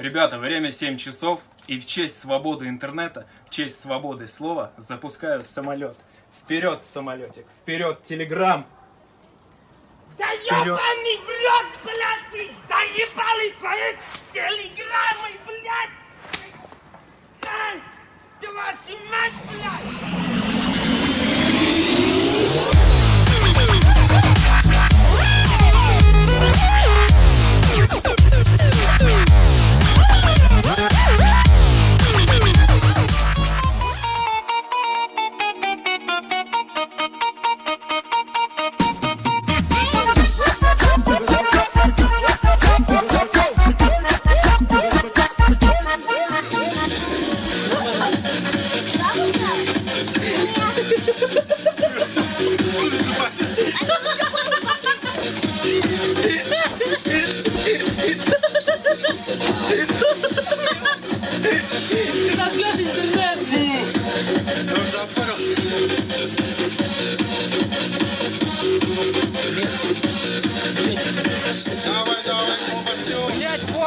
Ребята, время 7 часов, и в честь свободы интернета, в честь свободы слова запускаю самолет. Вперед, самолетик, вперед, телеграм! Да ебаный рот, блядь, вы заебали свои телеграммы, блядь! Ай, да вашу мать, блядь!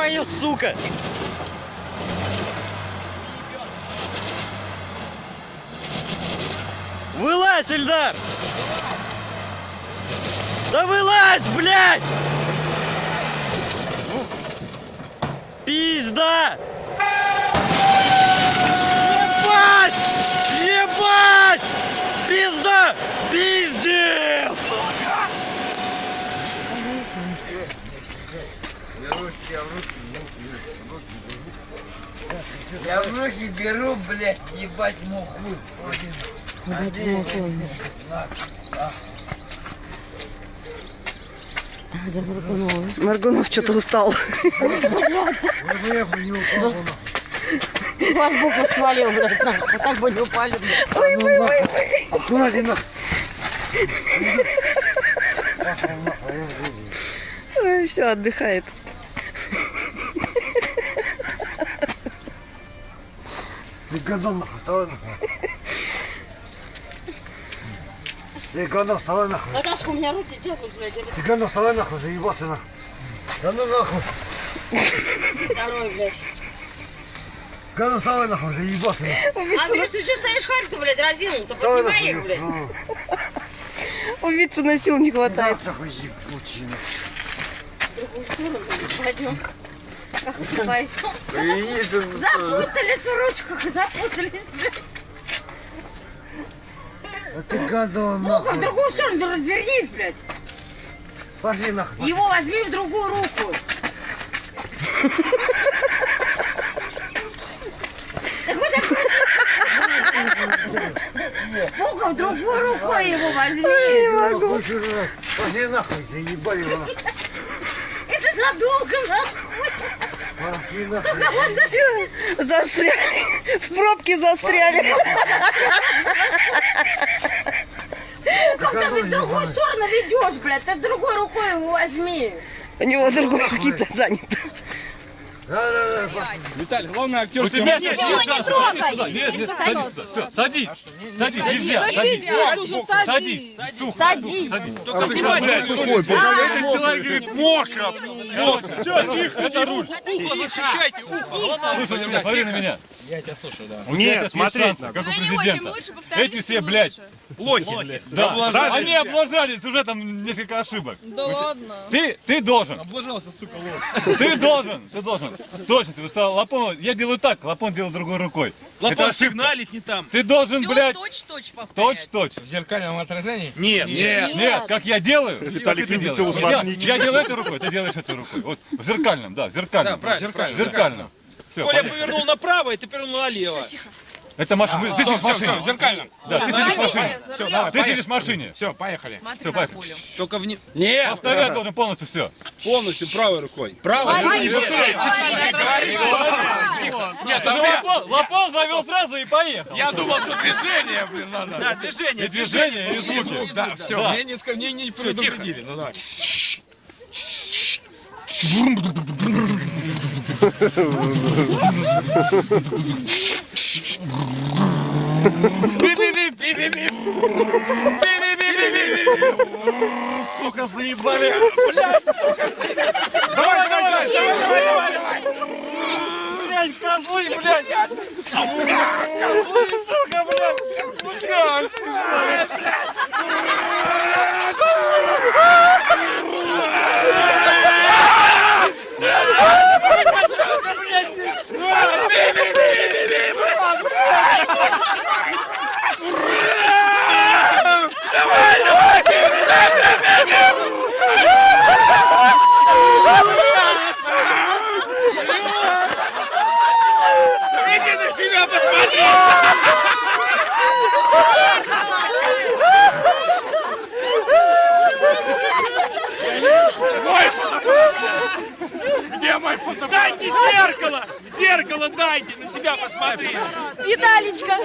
Понял, сука! Вылазь, Эльдар! Да вылазь, блядь! Ну, Пизда! Ебать! Ебать! Пизда! Пиздец! Я в руки беру, блядь, ебать муху. Маргунов что-то устал. Вас букву свалил, блядь. А так бы не упали, блядь. Ой, ой, ой, ой. Ой, все, отдыхает. Ты гадон нахуй, вставай нахуй. Ты гадон, вставай нахуй. Наташка, у меня руки тянут, блядь. Ты гадон, вставай нахуй, заебался нахуй. Да ну нахуй. Второй, блядь. Гадон, вставай нахуй, заебался нахуй. А ну ты что стоишь харь-то, блядь, разинул-то? Поднимай нахуй. их, блядь. ну. Убийцы на сил не хватает. Да, нахуй, ебучий, нахуй. В другую сторону, блядь, пойдем. Как это пойдем? Запутались в ручках, запутались, блядь. Да ты гадон, Ну-ка, в нахуй. другую сторону, развернись, блядь. Пошли нахуй. Его возьми в другую руку. Ну-ка, в другую рукой его возьми. Нахуй, чужой. Пошли нахуй, заебали его. Это надолго, нахуй. Все, застряли. В пробке застряли. Ну, когда ты в другую сторону ведешь, блядь, ты другой рукой его возьми. У него другой руки-то занято. Да, да, да. Виталий, главное актерский Нет, момент. нет, не нет, трогай. нет, нет, садись сюда, все, садись, садись, нельзя, садись, садись, Садись. садись. Только внимание, сухой, этот человек говорит, мокро. Мокро. Все, тихо, это руль. Ухо защищайте, ухо. Слушай, меня, смотри на меня. Я тебя слушаю, да. Есть шансы, как у президента. Эти все, блядь, Лохи, да, Облажались они облажались, уже там несколько ошибок. Да ладно. Ты, ты должен, Облажался, сука, лох. ты должен, ты должен. Точно, ты стал Лапон, я делаю так, Лапон делает другой рукой. Это Лапон ошибка. сигналит не там. Ты должен, блядь, точь-точь повторять. точь-точь. В зеркальном отражении? Нет. Нет. Нет, как я делаю. Виталик любит Вот усложнить. Я, делаю этой рукой, ты делаешь этой рукой. Вот в зеркальном, да, в зеркальном. Да, правильно, правильно, Зеркальном. Все, Коля повернул направо, и ты повернул налево. Это машина. Ты сидишь в Все, все, машине. в зеркальном. Да, ты сидишь в машине. Все, давай, Ты сидишь в машине. Все, поехали. На поехали. Только вне... Нет. Повторять должен полностью все. Полностью правой рукой. Правой. Нет, Лапон завел сразу и поехал. Я думал, что движение, блин, надо. Да, движение. И движение, и звуки. Да, все. Мне не, ска- мне не предупредили. Ну давай. Сука, заебали. Давай, давай, давай, давай, давай, давай. блядь, козлы, блядь! Сука! Козлы, сука, блядь! Сука! Иди на себя посмотри! Мой фотоаппарат! Где мой фотоаппарат? Дайте зеркало! Зеркало дайте, на себя посмотри! Виталичка.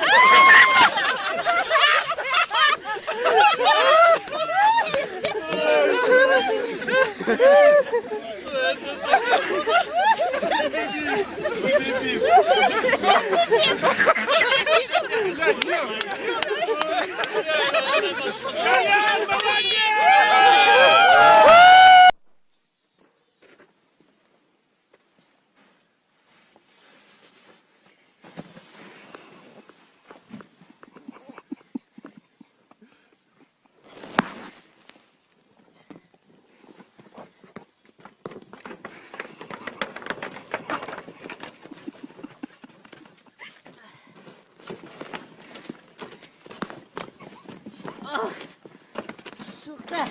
Сука.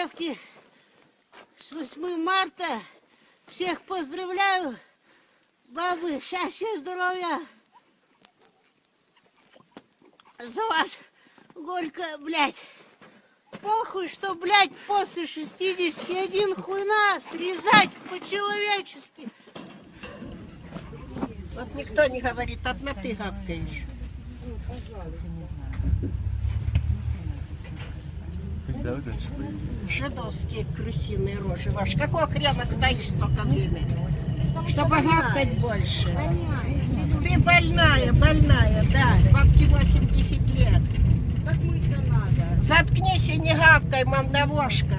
Девки, с 8 марта всех поздравляю. Бабы, счастья, здоровья. За вас горько, блядь. Похуй, что, блядь, после 61 хуйна срезать по-человечески. Вот никто не говорит, одна ты гавкаешь. Жидовские крысиные рожи ваши. Какого хрена стоишь столько времени? Чтобы гавкать больше. Ты больная, больная, да. Бабке 80 лет. Заткнись и не гавкай, мандавошка.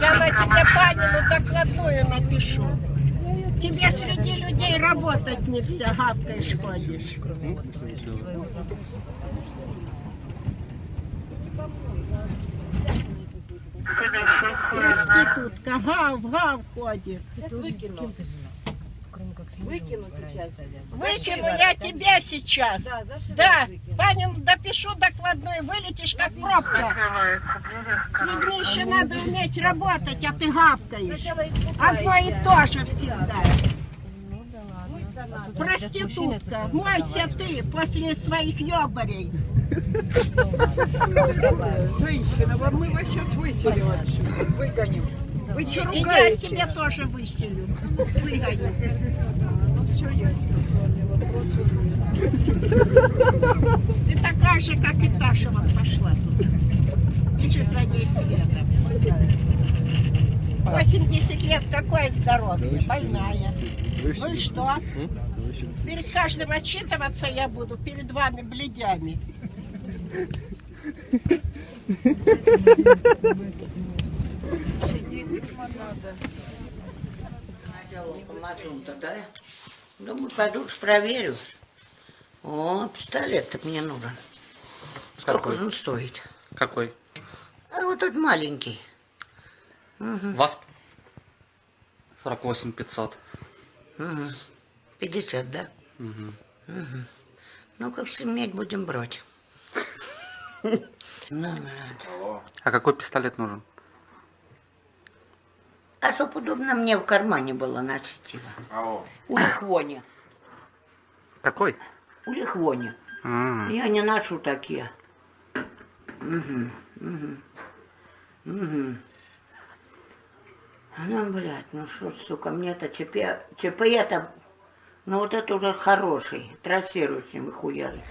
Я на тебя Панину докладную напишу. Тебе среди людей работать нельзя, гавкаешь ходишь. Проститутка, гав, гав ходит. Выкину сейчас. Выкину я тебя сейчас. Да, Панину допишу докладную, вылетишь как пробка. С людьми еще надо уметь работать, а ты гавкаешь. Одно и то же всегда. Проститутка, мойся ты после своих ебарей. Женщина, вам мы вас сейчас выселим отсюда. Выгоним. Вы что И я тебя тоже выселю. Выгоню. Ты такая же, как и Таша вот пошла тут. Иди за ней следом. 80 лет, какое здоровье, больная. Ну и что? Перед каждым отчитываться я буду, перед вами бледями. Помазун-то, да? Думаю, пойду проверю. О, пистолет-то мне нужен. Сколько же он стоит? Какой? А вот тот маленький. Вас 48 500. Угу. 50, да? Мгм. Угу. Ну, как стемнеть будем брать. А какой пистолет нужен? А чтоб удобно мне в кармане было носить его. У Лихвони. Какой? У Лихвони. Я не ношу такие. Угу, угу, угу. Ну, блядь, ну что, сука, мне-то ЧП, ЧП-то, ну вот это уже хороший, трассирующий выхуяли.